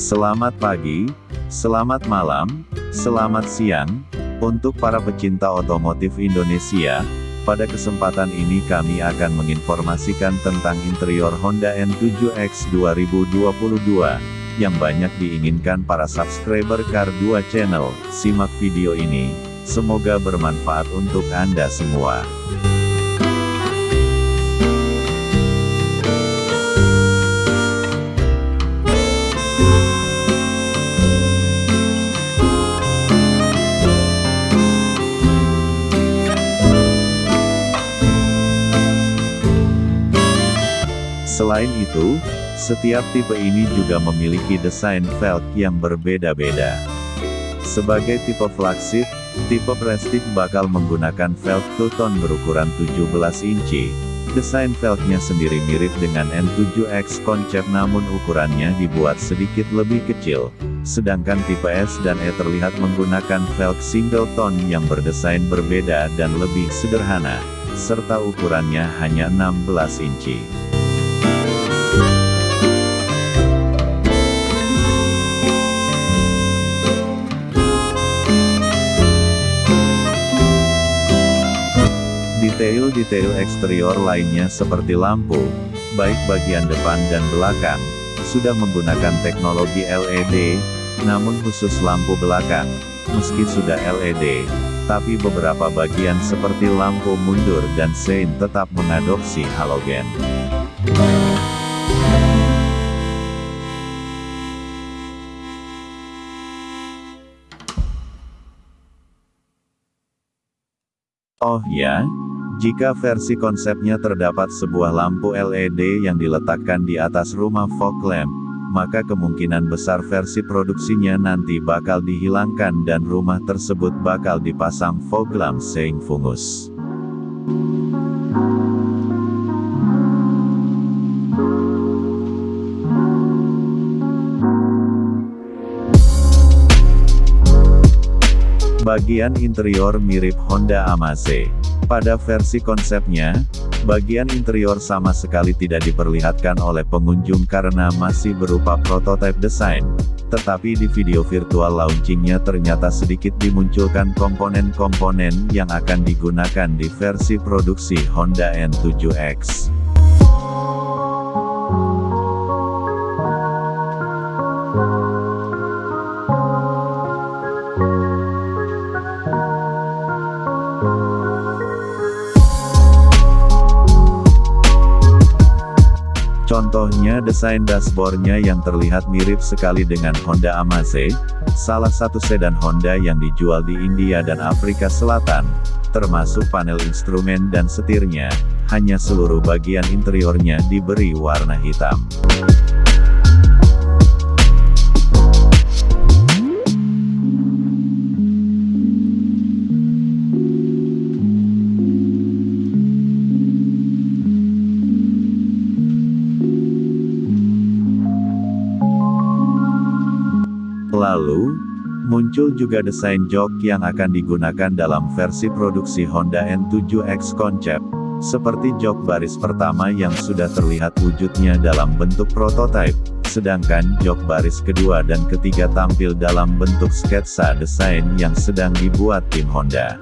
Selamat pagi, selamat malam, selamat siang, untuk para pecinta otomotif Indonesia, pada kesempatan ini kami akan menginformasikan tentang interior Honda N7X 2022, yang banyak diinginkan para subscriber Car 2 Channel, simak video ini, semoga bermanfaat untuk Anda semua. Selain itu, setiap tipe ini juga memiliki desain velg yang berbeda-beda. Sebagai tipe flagship, tipe Prestige bakal menggunakan velg two-tone berukuran 17 inci. Desain velgnya sendiri mirip dengan N7X konsep namun ukurannya dibuat sedikit lebih kecil. Sedangkan tipe S dan E terlihat menggunakan velg single tone yang berdesain berbeda dan lebih sederhana, serta ukurannya hanya 16 inci. Detail-detail eksterior lainnya seperti lampu, baik bagian depan dan belakang, sudah menggunakan teknologi LED, namun khusus lampu belakang, meski sudah LED, tapi beberapa bagian seperti lampu mundur dan sein tetap mengadopsi halogen. Oh ya, jika versi konsepnya terdapat sebuah lampu LED yang diletakkan di atas rumah fog lamp, maka kemungkinan besar versi produksinya nanti bakal dihilangkan dan rumah tersebut bakal dipasang fog lamp seing fungus. Bagian interior mirip Honda Amaze. Pada versi konsepnya, bagian interior sama sekali tidak diperlihatkan oleh pengunjung karena masih berupa prototipe desain. Tetapi di video virtual launchingnya ternyata sedikit dimunculkan komponen-komponen yang akan digunakan di versi produksi Honda N7X. Desain dashboardnya yang terlihat mirip sekali dengan Honda Amaze, salah satu sedan Honda yang dijual di India dan Afrika Selatan, termasuk panel instrumen dan setirnya, hanya seluruh bagian interiornya diberi warna hitam. Lalu, muncul juga desain jok yang akan digunakan dalam versi produksi Honda N7X Concept, seperti jok baris pertama yang sudah terlihat wujudnya dalam bentuk prototipe, sedangkan jok baris kedua dan ketiga tampil dalam bentuk sketsa desain yang sedang dibuat tim Honda.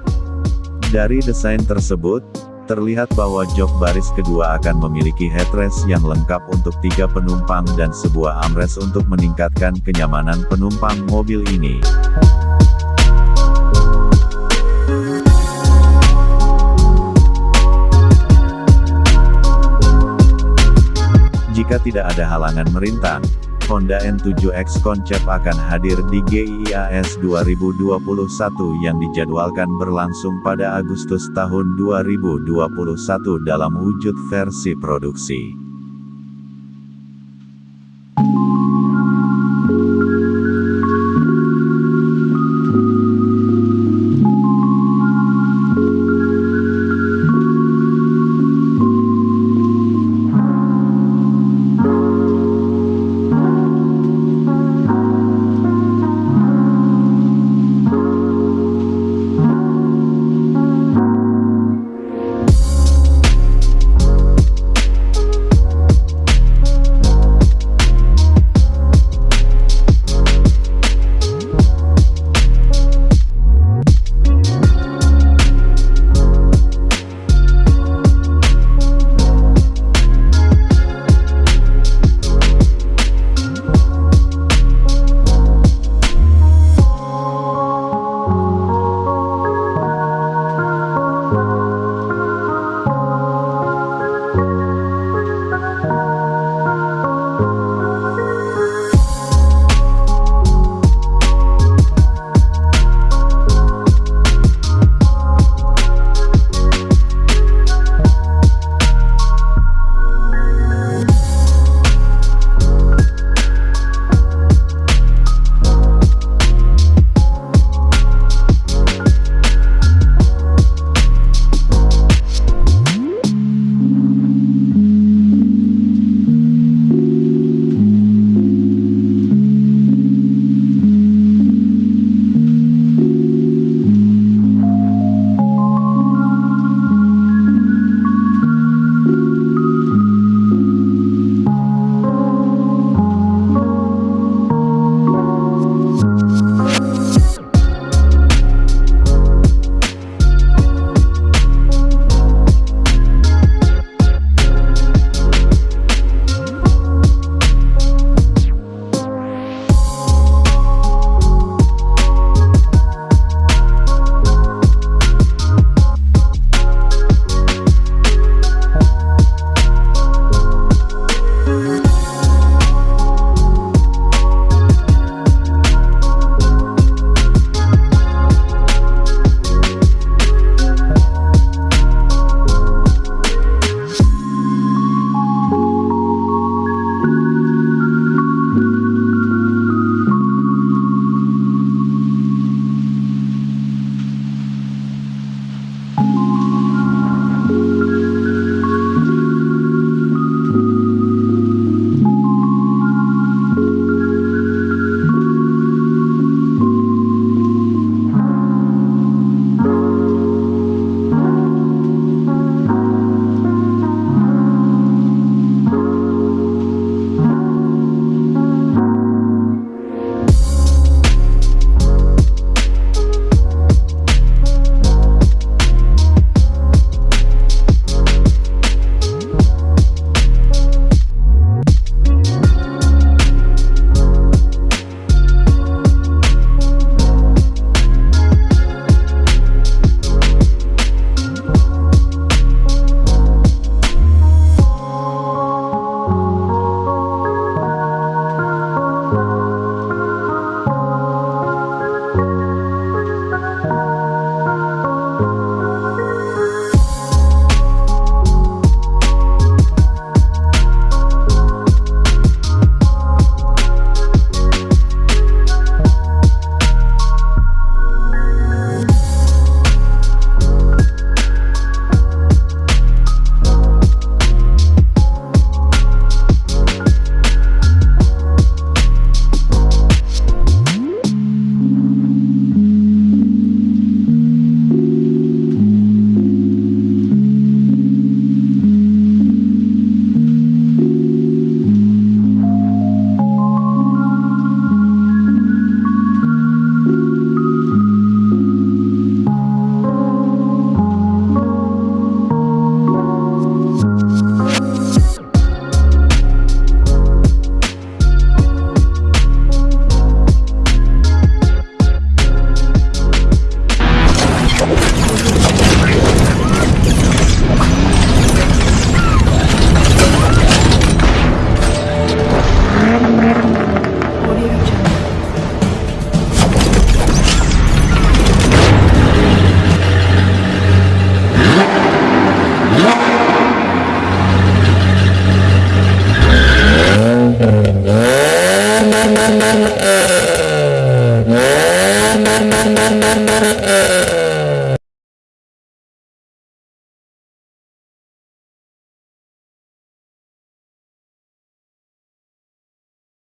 Dari desain tersebut, terlihat bahwa jok baris kedua akan memiliki headrest yang lengkap untuk tiga penumpang dan sebuah armrest untuk meningkatkan kenyamanan penumpang mobil ini. Jika tidak ada halangan merintang, Honda N7X Concept akan hadir di GIIAS 2021 yang dijadwalkan berlangsung pada Agustus tahun 2021 dalam wujud versi produksi.